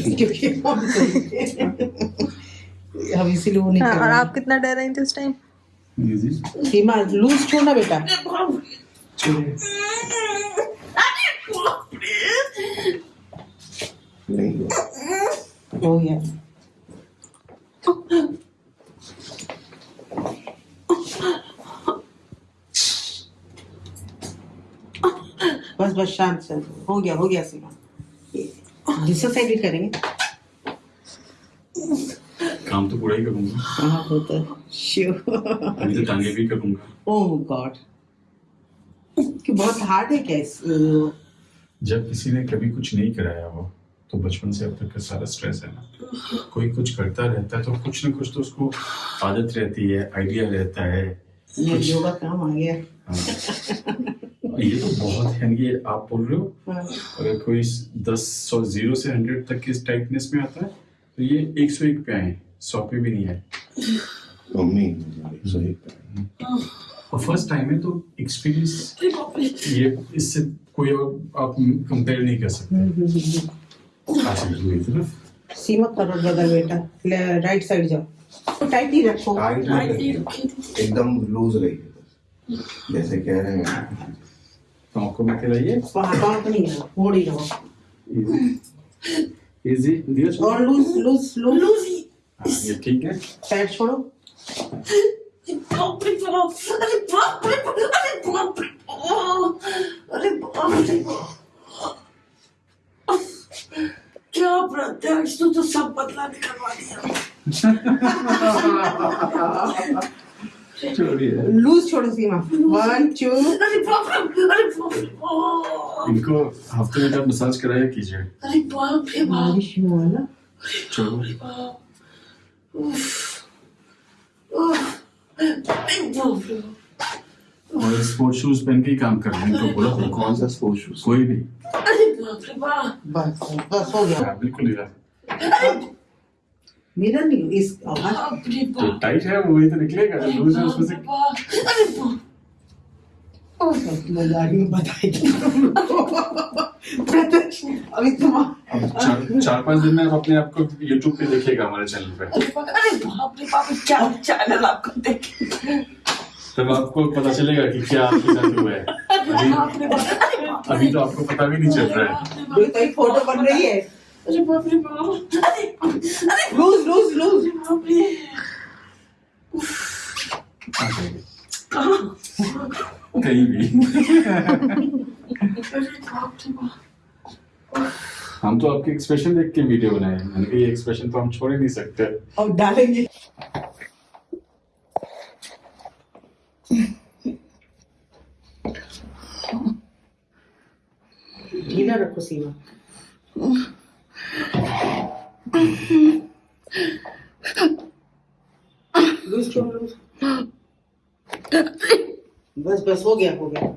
क्योंकि हम इसीलिए वो नहीं हाँ, और आप कितना डर रहे थे टाइम सीमा लूज छोड़ना बेटा। हो गया। बस बस शांत से हो गया हो गया सीमा। दूसरा साइड भी करेंगे। काम तो पूरा ही करूँगा। हाँ होता है श्योर अभी तो टांगे भी करूँगा। ओह गॉड कि बहुत हार्ड है क्या इस जब किसी ने कभी कुछ नहीं कराया हो तो बचपन से अब तक का सारा स्ट्रेस है ना। कोई कुछ करता रहता है तो कुछ ना कुछ तो उसको आदत रहती है आइडिया रहता है। ये योगा काम आ गया। हाँ। ये तो बहुत है ये आप बोल रहे हो हाँ, अगर कोई दस सौ ज़ीरो से हंड्रेड तक की टाइटनेस में आता है तो ये एक सौ एक पे आए सौ पे भी नहीं आए। मम्मी और फ़र्स्ट टाइम है तो एक्सपीरियंस ये इससे कोई और आप कंपेयर नहीं कर सकते। सीमा करो बदल बेटा। राइट साइड जाओ। टाइट ही रखो। टाइट। एकदम लूज बस। जैसे कह रहे हैं। तो मैं खिलाइए तो है ही इजी धीरज और लूज लूज लूज हाँ, ये ठीक है पैर छोड़ो बाप रे बाप अरे बाप रे बाप अरे बाप रे बाप अरे बाप रे बाप क्या प्रत्यक्ष तू तो सब बदला निकलवा दिया लूज छोड़ो सीमा। वन टू अरे बाप रे अरे बाप इनको हफ़्ते में जब मसाज कराया कीजिए। अरे बाप रे बाप। बारिश में वाला चलो। बाप। उफ। उफ। अरे बाप रे और स्पोर्ट शूज़ पहन के ही काम कर रहे हैं इनको बोला कौन? सा स्पोर्ट्स शूज़ कोई भी। अरे बाप रे बाप। बस बस हो गया। हाँ, बिल्कुल ही रहा। मेरा नहीं इस आवाज़। जो टाइट है वही तो निकलेगा जो लूज है उसमें से अरे में बताएगी अभी तुम अब चार चार पाँच दिन में आप अपने आप को यूट्यूब पे देखिएगा हमारे चैनल पे। अरे बाप रे बाप क्या चैनल आपको देखे तब आपको पता चलेगा कि क्या आपके साथ हुआ है। बाप अभी तो आपको पता भी नहीं चल रहा है। अभी तो फ़ोटो बन रही है अरे बाप रे बाप अरे अरे। लूज लूज लूज बाप रे कहीं? भी। हम तो आपके एक्सप्रेशन देख के वीडियो बनाए हैं। मैंने कहा ये एक्सप्रेशन तो हम छोड़ ही नहीं सकते। और डालेंगे। ढीला रखो सीमा। बस बस हो गया हो गया।